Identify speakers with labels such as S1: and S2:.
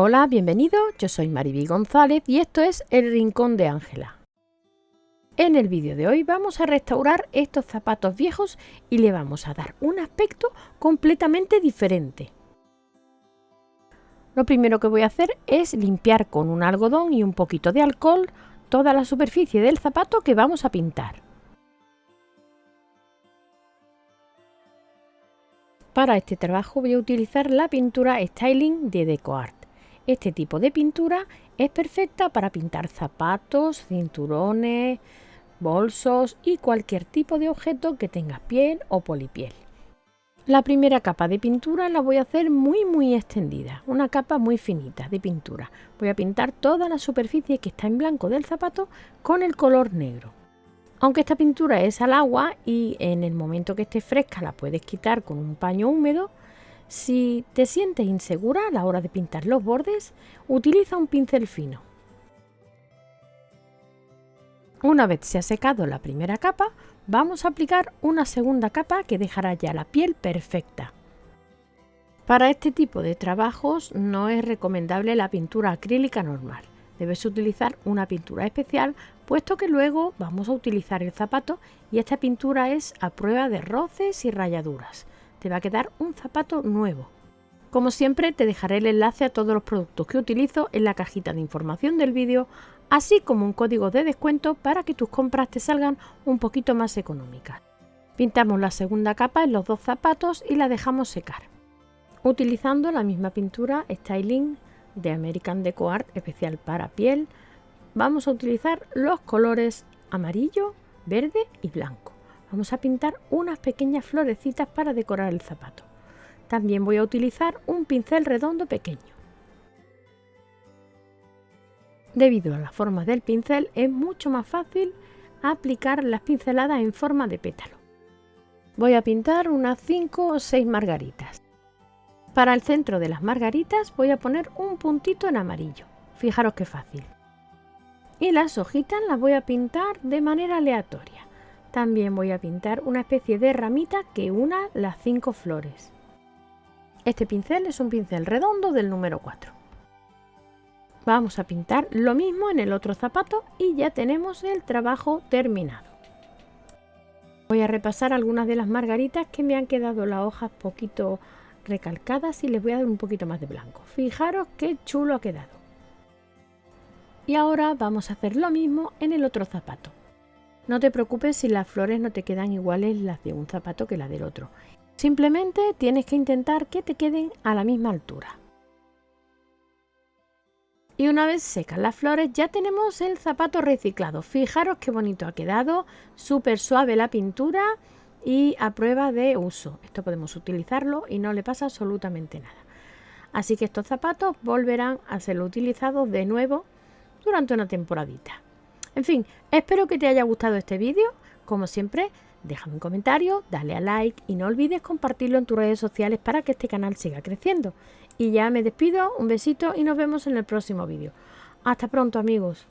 S1: Hola, bienvenido, yo soy Mariby González y esto es El Rincón de Ángela. En el vídeo de hoy vamos a restaurar estos zapatos viejos y le vamos a dar un aspecto completamente diferente. Lo primero que voy a hacer es limpiar con un algodón y un poquito de alcohol toda la superficie del zapato que vamos a pintar. Para este trabajo voy a utilizar la pintura Styling de DecoArt. Este tipo de pintura es perfecta para pintar zapatos, cinturones, bolsos y cualquier tipo de objeto que tenga piel o polipiel. La primera capa de pintura la voy a hacer muy muy extendida, una capa muy finita de pintura. Voy a pintar toda la superficie que está en blanco del zapato con el color negro. Aunque esta pintura es al agua y en el momento que esté fresca la puedes quitar con un paño húmedo, si te sientes insegura a la hora de pintar los bordes, utiliza un pincel fino. Una vez se ha secado la primera capa, vamos a aplicar una segunda capa que dejará ya la piel perfecta. Para este tipo de trabajos no es recomendable la pintura acrílica normal. Debes utilizar una pintura especial puesto que luego vamos a utilizar el zapato y esta pintura es a prueba de roces y rayaduras. Te va a quedar un zapato nuevo. Como siempre te dejaré el enlace a todos los productos que utilizo en la cajita de información del vídeo, así como un código de descuento para que tus compras te salgan un poquito más económicas. Pintamos la segunda capa en los dos zapatos y la dejamos secar. Utilizando la misma pintura Styling de American Deco Art especial para piel, vamos a utilizar los colores amarillo, verde y blanco. Vamos a pintar unas pequeñas florecitas para decorar el zapato. También voy a utilizar un pincel redondo pequeño. Debido a la forma del pincel es mucho más fácil aplicar las pinceladas en forma de pétalo. Voy a pintar unas 5 o 6 margaritas. Para el centro de las margaritas voy a poner un puntito en amarillo. Fijaros qué fácil. Y las hojitas las voy a pintar de manera aleatoria. También voy a pintar una especie de ramita que una las cinco flores. Este pincel es un pincel redondo del número 4. Vamos a pintar lo mismo en el otro zapato y ya tenemos el trabajo terminado. Voy a repasar algunas de las margaritas que me han quedado las hojas poquito recalcadas y les voy a dar un poquito más de blanco. Fijaros qué chulo ha quedado. Y ahora vamos a hacer lo mismo en el otro zapato. No te preocupes si las flores no te quedan iguales las de un zapato que las del otro. Simplemente tienes que intentar que te queden a la misma altura. Y una vez secas las flores ya tenemos el zapato reciclado. Fijaros qué bonito ha quedado, súper suave la pintura y a prueba de uso. Esto podemos utilizarlo y no le pasa absolutamente nada. Así que estos zapatos volverán a ser utilizados de nuevo durante una temporadita. En fin, espero que te haya gustado este vídeo. Como siempre, déjame un comentario, dale a like y no olvides compartirlo en tus redes sociales para que este canal siga creciendo. Y ya me despido, un besito y nos vemos en el próximo vídeo. Hasta pronto amigos.